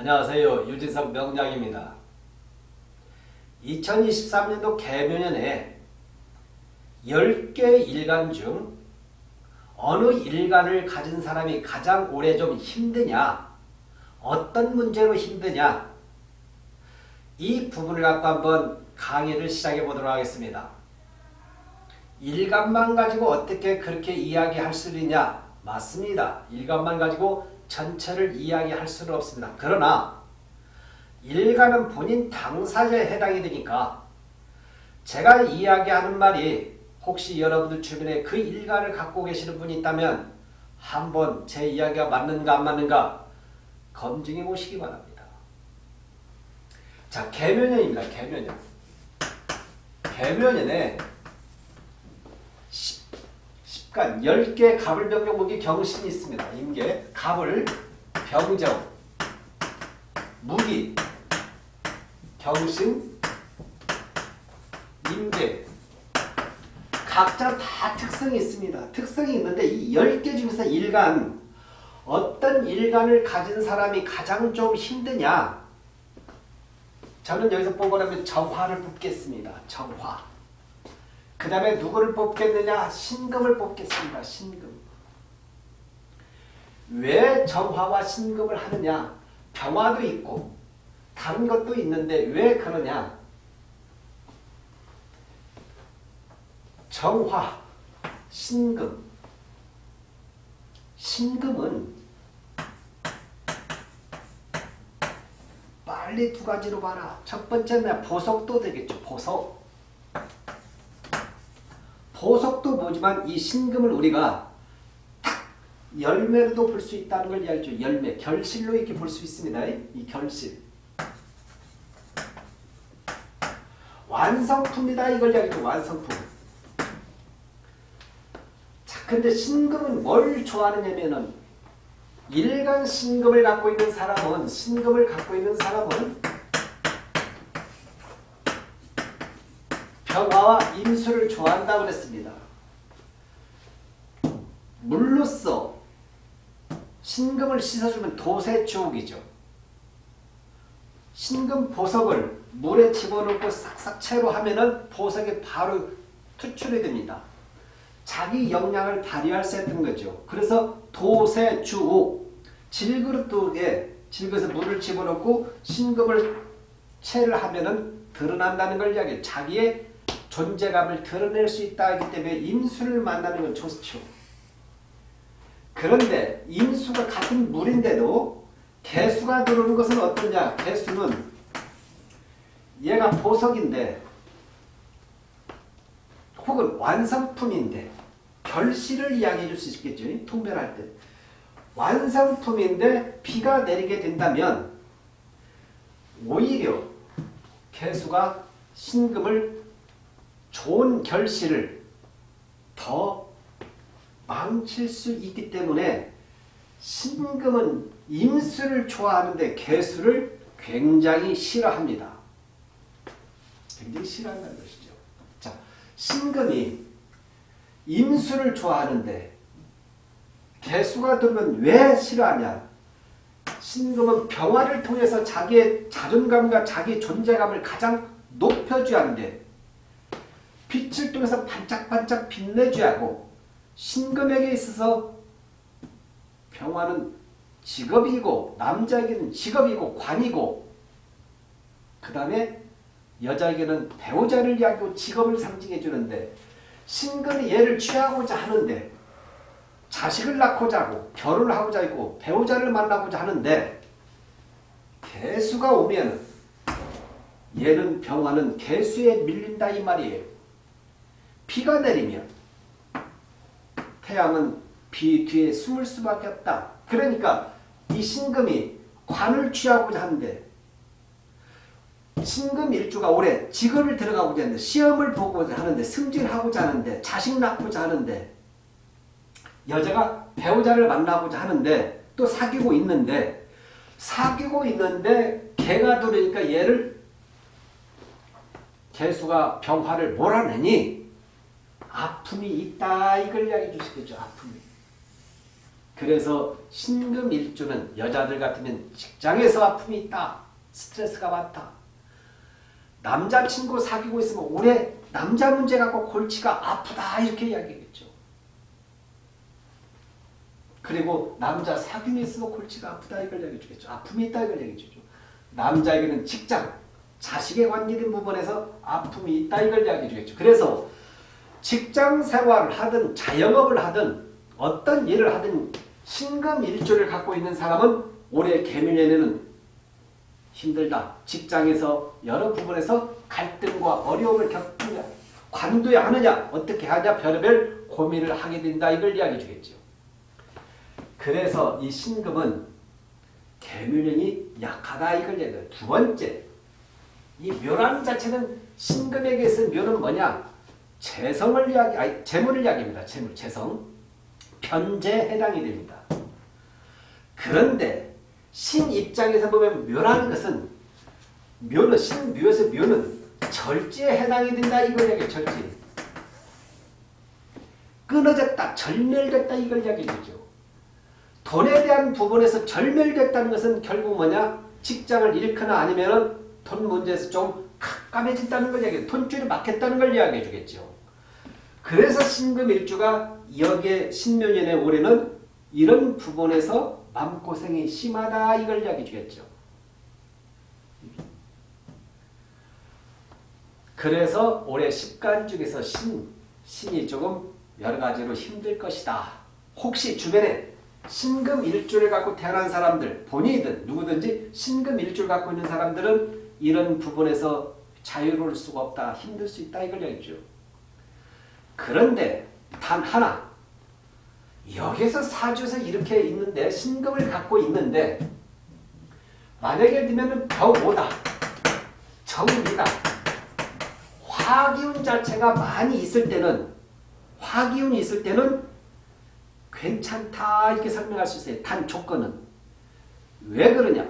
안녕하세요. 유진석 명량입니다. 2023년도 개묘년에 10개 일간 중 어느 일간을 가진 사람이 가장 오래 좀 힘드냐 어떤 문제로 힘드냐 이 부분을 갖고 한번 강의를 시작해 보도록 하겠습니다. 일간만 가지고 어떻게 그렇게 이야기할 수 있냐 맞습니다. 일간만 가지고 전체를 이야기할 수는 없습니다. 그러나 일간은 본인 당사자에 해당이 되니까 제가 이야기하는 말이 혹시 여러분들 주변에 그 일간을 갖고 계시는 분이 있다면 한번 제 이야기가 맞는가 안 맞는가 검증해 보시기 바랍니다. 자, 개묘년입니다. 개묘년. 개묘년에 10간 10개 갑을 병정 무기 경신이 있습니다. 임계, 갑을 병정, 무기, 경신, 임계 각자 다 특성이 있습니다. 특성이 있는데 이 10개 중에서 일간 어떤 일간을 가진 사람이 가장 좀 힘드냐 저는 여기서 뽑으라면 정화를 뽑겠습니다. 정화 그 다음에 누구를 뽑겠느냐 신금을 뽑겠습니다. 신금 왜 정화와 신금을 하느냐 병화도 있고 다른 것도 있는데 왜 그러냐 정화, 신금. 신금은 빨리 두 가지로 봐라. 첫 번째는 보석도 되겠죠. 보석. 보석도 뭐지만 이 신금을 우리가 탁 열매로도 볼 수 있다는 걸 이야기죠. 열매, 결실로 이렇게 볼 수 있습니다. 이 결실. 완성품이다 이걸 이야기죠. 완성품. 근데 신금은 뭘 좋아하느냐면은 일간 신금을 갖고 있는 사람은 신금을 갖고 있는 사람은 평화와 임수를 좋아한다고 그랬습니다. 물로써 신금을 씻어주면 도세주옥이죠. 신금 보석을 물에 집어넣고 싹싹 채로 하면은 보석이 바로 투출이 됩니다. 자기 역량을 발휘할 수 있는 거죠. 그래서 도세 주옥 질그릇에 질그릇에 물을 집어넣고 신금을 채를 하면은 드러난다는 걸 이야기해요. 자기의 존재감을 드러낼 수 있다 하기 때문에 임수를 만나는 건 좋죠. 그런데 임수가 같은 물인데도 개수가 들어오는 것은 어떠냐? 개수는 얘가 보석인데 혹은 완성품인데 결실을 이야기해 줄 수 있겠죠. 통변할 때. 완성품인데 비가 내리게 된다면 오히려 개수가 신금을 좋은 결실을 더 망칠 수 있기 때문에 신금은 임수를 좋아하는데 개수를 굉장히 싫어합니다. 굉장히 싫어한다는 것이죠. 자, 신금이 임수를 좋아하는데 개수가 들면 왜 싫어하냐? 신금은 병화를 통해서 자기의 자존감과 자기 존재감을 가장 높여줘야 하는데 통해서 반짝반짝 빛내줘야 하고 신금에게 있어서 병화는 직업이고 남자에게는 직업이고 관이고 그 다음에 여자에게는 배우자를 이야기하고 직업을 상징해 주는데 신금이 얘를 취하고자 하는데 자식을 낳고자 하고 결혼을 하고자 하고 배우자를 만나고자 하는데 개수가 오면 얘는 병화는 개수에 밀린다 이 말이에요. 비가 내리면 태양은 비 뒤에 숨을 수밖에 없다. 그러니까 이 신금이 관을 취하고자 하는데 신금 일주가 올해 직업을 들어가고자 하는데 시험을 보고자 하는데 승진하고자 하는데 자식 낳고자 하는데 여자가 배우자를 만나고자 하는데 또 사귀고 있는데 사귀고 있는데 개가 들으니까 얘를 개수가 병화를 몰아내니 아픔이 있다 이걸 이야기해 주시겠죠. 아픔이. 그래서 신금일주는 여자들 같으면 직장에서 아픔이 있다. 스트레스가 많다. 남자친구 사귀고 있으면 올해 남자 문제 갖고 골치가 아프다 이렇게 이야기했죠. 그리고 남자 사귀면 있으면 골치가 아프다 이걸 얘기해 주겠죠. 아픔이 있다 이걸 얘기해 주죠. 남자에게는 직장, 자식에 관계된 부분에서 아픔이 있다 이걸 이야기해 주겠죠. 그래서 직장 생활을 하든 자영업을 하든 어떤 일을 하든 신금일주를 갖고 있는 사람은 올해 개묘년에는 힘들다. 직장에서 여러 부분에서 갈등과 어려움을 겪느냐 관둬야 하느냐 어떻게 하냐 별의별 고민을 하게 된다 이걸 이야기해 주겠죠. 그래서 이 신금은 개묘년이 약하다 이걸 얘기해요. 두 번째 이 묘라는 자체는 신금에게서 묘는 뭐냐 재성을 이야기, 아니 재물을 이야기합니다. 재물, 재성 편재에 해당이 됩니다. 그런데 신 입장에서 보면 묘라는 것은 묘는 신묘에서 묘는 절제에 해당이 된다 이걸 이야기해 절제. 끊어졌다, 절멸됐다 이걸 이야기해주죠. 돈에 대한 부분에서 절멸됐다는 것은 결국 뭐냐? 직장을 잃거나 아니면 돈 문제에서 좀 깜깜해진다는 걸 이야기해. 돈줄이 막혔다는 걸 이야기해 주겠죠. 그래서 신금일주가 여기에 신묘년의 올해는 이런 부분에서 마음고생이 심하다 이걸 이야기해 주겠죠. 그래서 올해 10간 중에서 신, 신이 조금 여러 가지로 힘들 것이다. 혹시 주변에 신금일주를 갖고 태어난 사람들, 본인이든 누구든지 신금일주를 갖고 있는 사람들은 이런 부분에서 자유로울 수가 없다. 힘들 수 있다. 이걸 얘기죠. 그런데 단 하나 여기서 사주에서 이렇게 있는데 신금을 갖고 있는데 만약에 들면 벽오다 정미다 화기운 자체가 많이 있을 때는 화기운이 있을 때는 괜찮다 이렇게 설명할 수 있어요. 단 조건은 왜 그러냐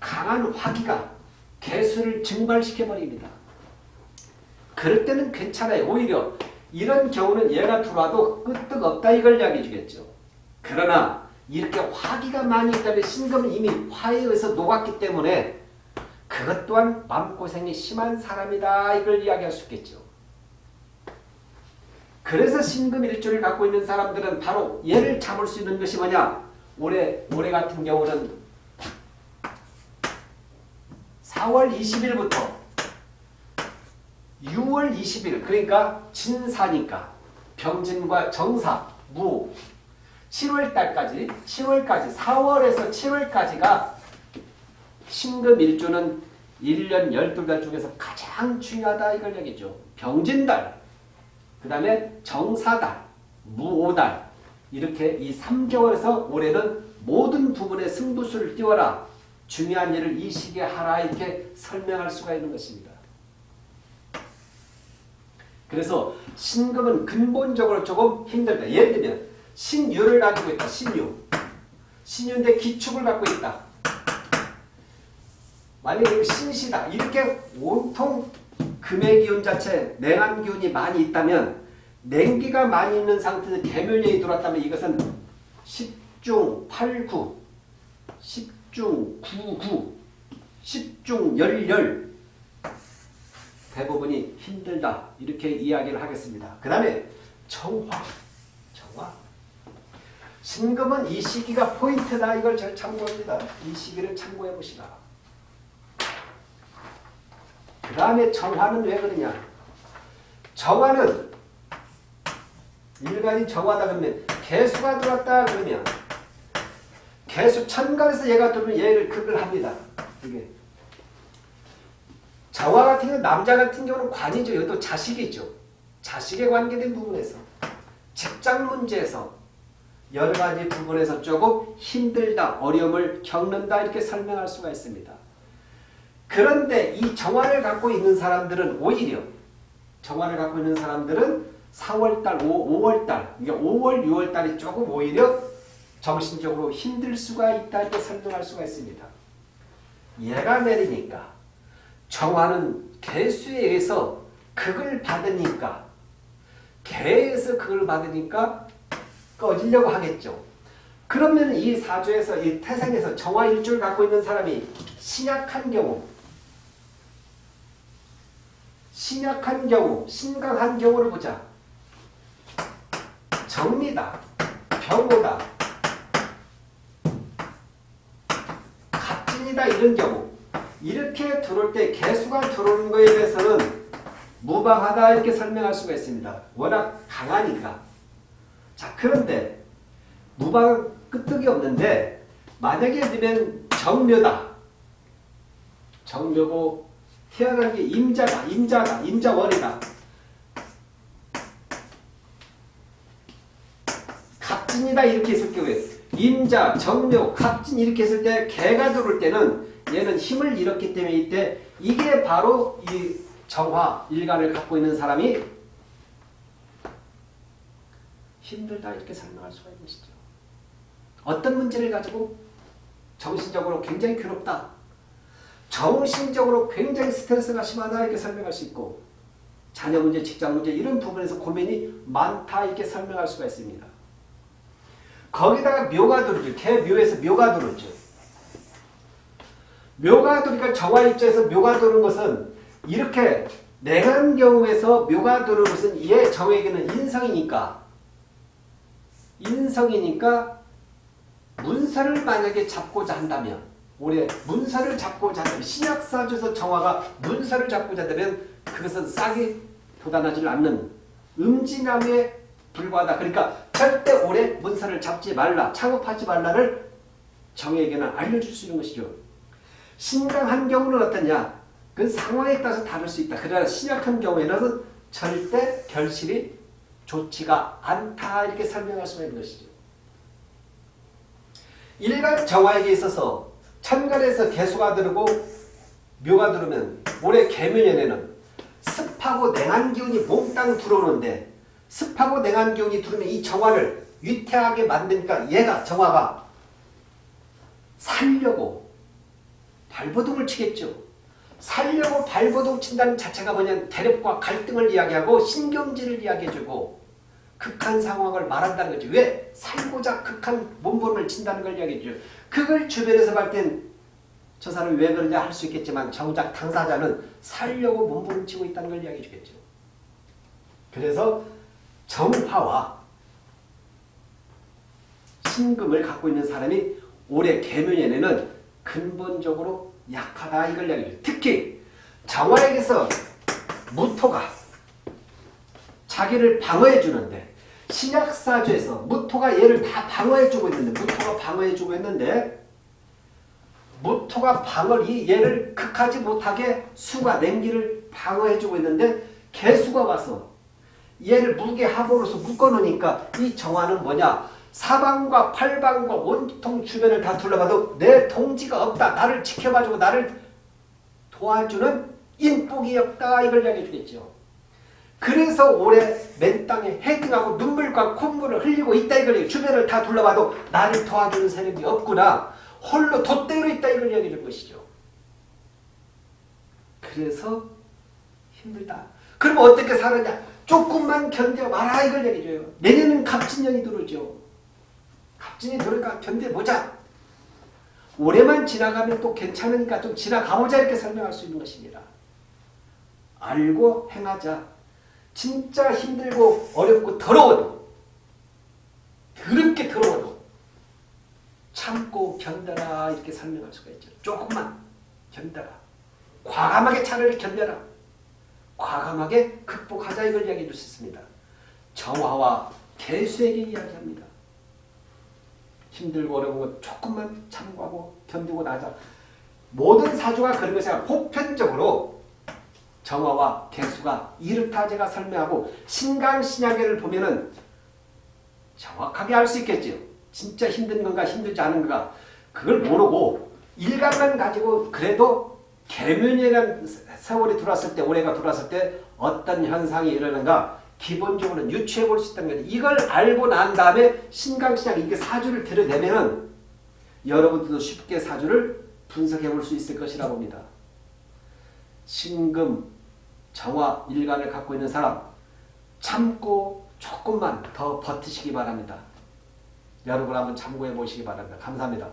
강한 화기가 개수를 증발시켜버립니다. 그럴 때는 괜찮아요. 오히려 이런 경우는 얘가 들어와도 끄떡 없다 이걸 이야기해 주겠죠. 그러나 이렇게 화기가 많이 있다면 신금은 이미 화에 의해서 녹았기 때문에 그것 또한 마음고생이 심한 사람이다 이걸 이야기할 수 있겠죠. 그래서 신금 일주를 갖고 있는 사람들은 바로 얘를 잡을 수 있는 것이 뭐냐 올해 올해 같은 경우는 4월 20일부터 6월 20일 그러니까 진사니까. 병진과 정사 무. 7월달까지 7월까지 4월에서 7월까지가 신금일주는 1년 12달 중에서 가장 중요하다 이걸 얘기죠. 병진달 그 다음에 정사달 무오달. 이렇게 이 3개월에서 올해는 모든 부분에 승부수를 띄워라 중요한 일을 이 시기에 하라 이렇게 설명할 수가 있는 것입니다. 그래서 신금은 근본적으로 조금 힘들다. 예를 들면 신유를 가지고 있다. 신유. 신유인데 기축을 갖고 있다. 만약에 신시다. 이렇게 온통 금의 기운 자체, 냉한 기운이 많이 있다면 냉기가 많이 있는 상태에서 개면령이 들어왔다면 이것은 10중 8구, 10 중 9구, 10중 열열 대부분이 힘들다 이렇게 이야기를 하겠습니다. 그 다음에 정화 정화 신금은 이 시기가 포인트다 이걸 잘 참고합니다. 이 시기를 참고해 보시라. 그 다음에 정화는 왜 그러냐 정화는 일간이 정화다 그러면 개수가 들어왔다 그러면 개수 천간에서 얘가 들어오면 얘를 극을 합니다. 이게 저와 같은 경우 남자 같은 경우는 관이죠. 이것도 자식이죠. 자식에 관계된 부분에서 직장 문제에서 여러 가지 부분에서 조금 힘들다, 어려움을 겪는다 이렇게 설명할 수가 있습니다. 그런데 이 정화를 갖고 있는 사람들은 오히려 정화를 갖고 있는 사람들은 4월달, 5, 월달 그러니까 5월, 6월달이 조금 오히려 정신적으로 힘들 수가 있다 이렇게 설명할 수가 있습니다. 얘가 내리니까 정화는 개수에 의해서 극을 받으니까 개에서 극을 받으니까 꺼지려고 하겠죠. 그러면 이 사주에서 이 태생에서 정화 일주를 갖고 있는 사람이 신약한 경우 신약한 경우 신강한 경우를 보자. 정미다. 병호다. 갑진 이런 경우 이렇게 들어올 때 개수가 들어오는 거에 대해서는 무방하다 이렇게 설명할 수가 있습니다. 워낙 강하니까. 자 그런데 무방 끄떡이 없는데 만약에 들면 정묘다. 정묘고 태어난 게 임자다. 임자다. 임자월이다. 갑진이다 이렇게 했을 경우에 임자, 정묘, 갑진 이렇게 했을 때 개가 들어올 때는 얘는 힘을 잃었기 때문에 이때 이게 바로 이 정화, 일간을 갖고 있는 사람이 힘들다 이렇게 설명할 수가 있는 것이죠. 어떤 문제를 가지고 정신적으로 굉장히 괴롭다. 정신적으로 굉장히 스트레스가 심하다 이렇게 설명할 수 있고 자녀 문제, 직장 문제 이런 부분에서 고민이 많다 이렇게 설명할 수가 있습니다. 거기다가 묘가 들어오죠. 개 묘에서 묘가 들어오죠. 묘가 들어오니까 정화 입장에서 묘가 들어오는 것은 이렇게 냉한 경우에서 묘가 들어오는 것은 얘 정에게는 인성이니까 인성이니까 문서를 만약에 잡고자 한다면 올해 문서를 잡고자 한다면 신약사주에서 정화가 문서를 잡고자 한다면 그것은 싹이 돋아나지 않는 음진함에 불과하다. 그러니까 절대 올해 문서를 잡지 말라. 창업하지 말라를 정에게는 알려줄 수 있는 것이죠. 신강한 경우는 어떠냐? 그 상황에 따라서 다를 수 있다. 그러나 신약한 경우에는 절대 결실이 좋지가 않다. 이렇게 설명할 수가 있는 것이죠. 일간 정화에게 있어서 천간에서 개수가 들고 묘가 들으면 올해 개묘년에는 습하고 냉한 기운이 몽땅 들어오는데 습하고 냉한 기운이 들어오면 이 정화를 위태하게 만드니까 얘가 정화가 살려고 발버둥을 치겠죠. 살려고 발버둥 친다는 자체가 뭐냐면 대립과 갈등을 이야기하고 신경질을 이야기해주고 극한 상황을 말한다는 거죠. 왜? 살고자 극한 몸부림을 친다는 걸 이야기해주죠. 그걸 주변에서 볼 땐 저 사람이 왜 그러냐 할 수 있겠지만 정작 당사자는 살려고 몸부림 치고 있다는 걸 이야기해 주겠죠. 그래서 정화와 신금을 갖고 있는 사람이 올해 개묘년에는 근본적으로 약하다 이걸 이야기해요. 특히 정화에게서 무토가 자기를 방어해 주는데 신약사주에서 무토가 얘를 다 방어해 주고 있는데 무토가 방어해 주고 있는데 무토가 방어이 얘를 극하지 못하게 수가 냉기를 방어해 주고 있는데 개수가 와서 얘를 무게 합으로서 묶어놓으니까 이 정화는 뭐냐 사방과 팔방과 온통 주변을 다 둘러봐도 내 동지가 없다. 나를 지켜봐주고 나를 도와주는 인복이 없다. 이걸 이야기해 주겠죠. 그래서 올해 맨 땅에 헤딩하고 눈물과 콧물을 흘리고 있다 이걸 주변을 다 둘러봐도 나를 도와주는 세력이 없구나. 홀로 돛대로 있다 이걸 이야기해 준 것이죠. 그래서 힘들다. 그럼 어떻게 살았냐? 조금만 견뎌봐라 이걸 얘기해줘요. 내년은 갑진년이 들어오죠. 갑진이 들어올까 견뎌보자. 올해만 지나가면 또 괜찮으니까 좀 지나가보자 이렇게 설명할 수 있는 것입니다. 알고 행하자. 진짜 힘들고 어렵고 더러워도 더럽게 더러워도 참고 견뎌라 이렇게 설명할 수가 있죠. 조금만 견뎌라. 과감하게 차라리 견뎌라. 과감하게 극복하자 이걸 이야기해 줄 수 있습니다. 정화와 개수에게 이야기합니다. 힘들고 어려운 것 조금만 참고하고 견디고 나자. 모든 사주가 그런 것이 아니라 보편적으로 정화와 개수가 이렇다 제가 설명하고 신강신약계를 보면은 정확하게 알 수 있겠죠. 진짜 힘든 건가 힘들지 않은 건가 그걸 모르고 일감만 가지고 그래도 개면이라는 세월이 들어왔을 때 올해가 들어왔을 때 어떤 현상이 일어나는가 기본적으로는 유추해 볼 수 있다는 거죠. 이걸 알고 난 다음에 신강신약 이게 사주를 들여내면은 여러분들도 쉽게 사주를 분석해 볼 수 있을 것이라 봅니다. 신금, 정화, 일간을 갖고 있는 사람 참고 조금만 더 버티시기 바랍니다. 여러분 한번 참고해 보시기 바랍니다. 감사합니다.